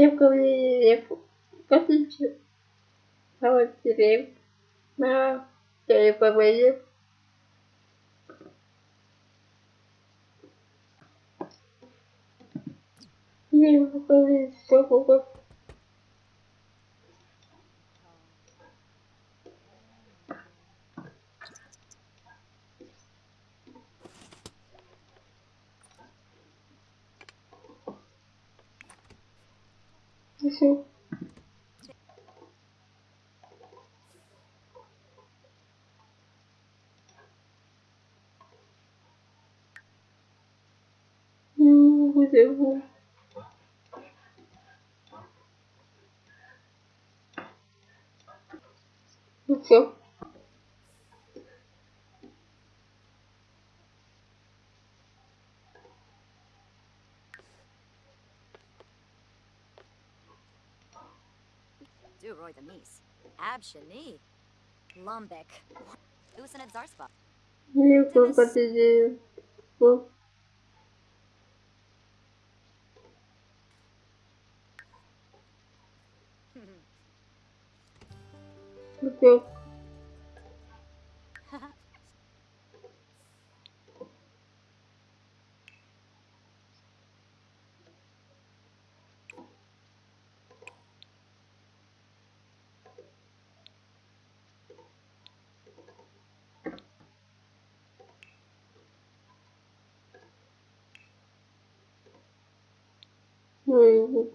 Девка подключил. А вот теперь на телефоне. Не могу, что могу. sim. vou mas eu vou or the Mies. Abshani. Lumbek. Usanid Zarspa. Porque eu Угу.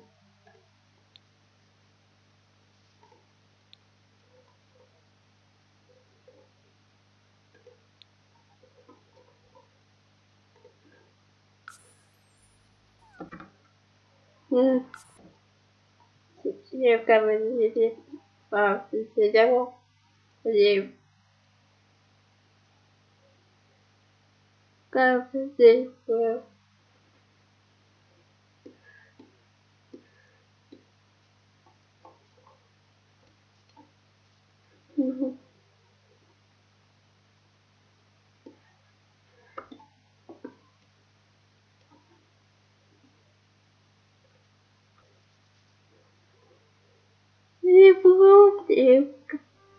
Девка выйдет, а сидела, лев. Как здесь было. Угу.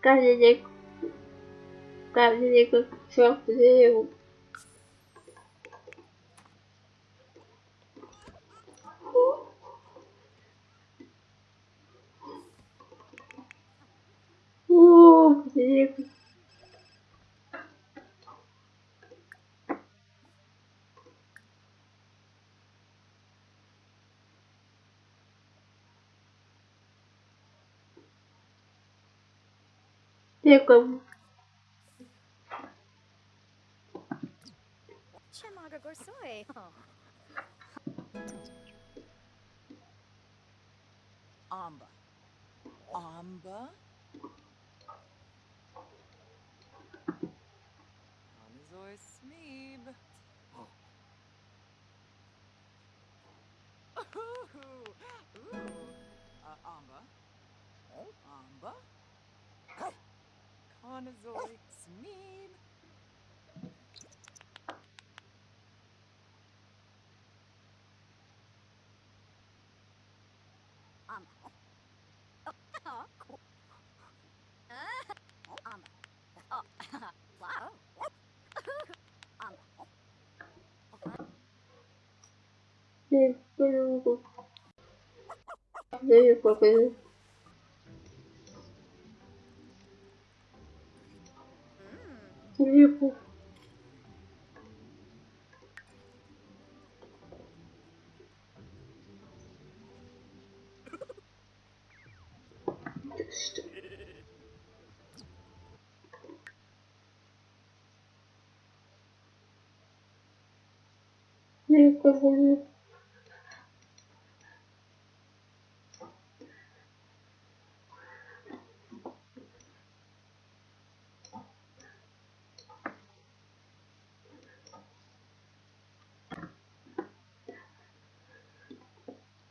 Каждый день, каждый день, как черт, Oh. Amba. Amba? Anazoi Smeeb. Oh. Ooh, ooh. Uh, Amba. Amba. Conazoi Smeeb. Um. Oh, oh, cool. Uh, um. Oh, wow. Um. Okay. nie było. Nie клипов. Я их позвоню.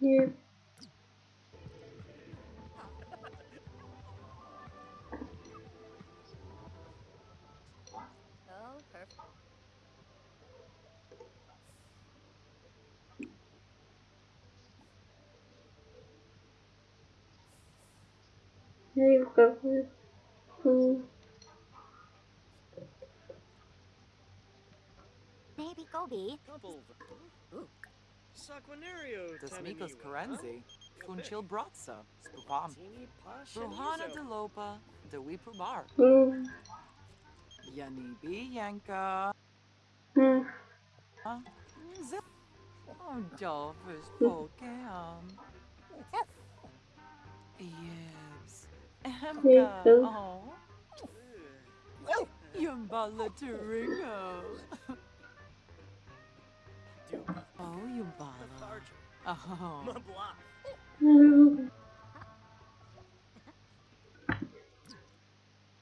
Nie powiem. Nie. Perfect. Aí fica com. com- Maybe Gobi. Couple. Saquinario. Das Mikos Karenzi. Funchil Bratza. Spupam. Ruhana de Lopa. De Wipubar. Hum, Yanibi Yanka. Oh, Dolphus Pokemon. Yes. Emka. Yibs. Oh. Yumbala Turingo. Oh, Yumbala. Oh. hum.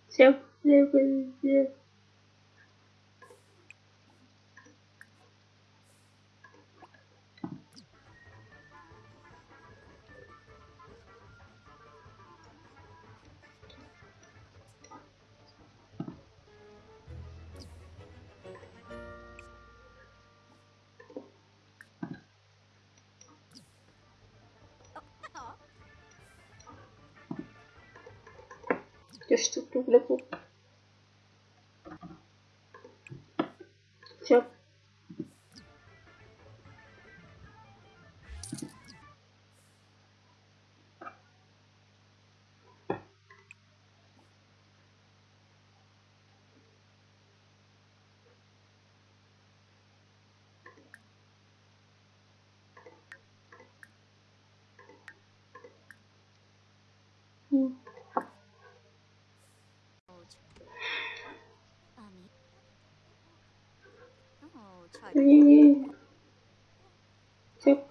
Se eu puder Я что-то увлеку. Все, И... Тяп.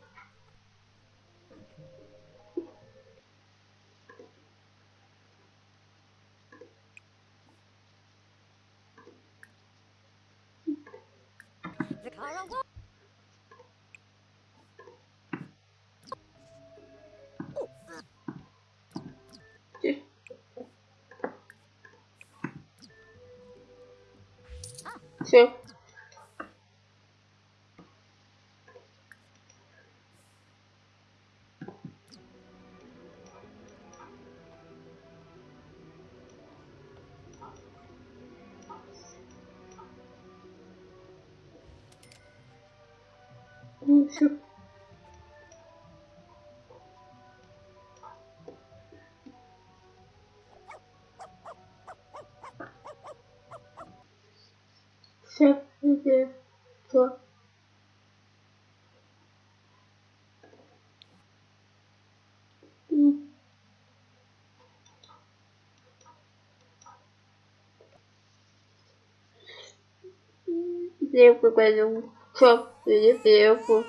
Все. Ну, все. Все, иди, то. Девку пойдем. Um de tempo.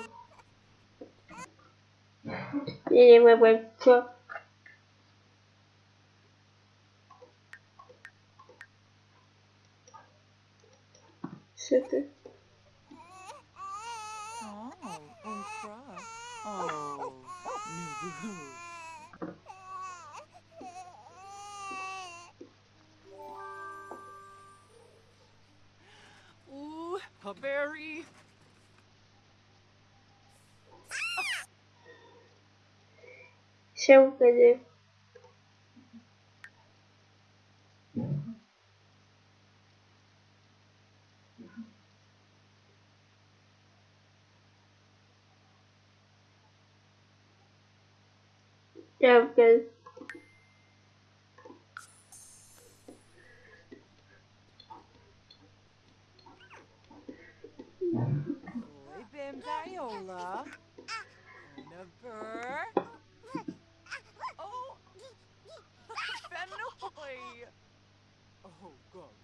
Ele vai fazer choque. Super. Oh, Unkra. Oh, Nubu. Ooh, a berry. Chama fazer. Chama fazer. Boy, Bim Viola. Never. Oh, God.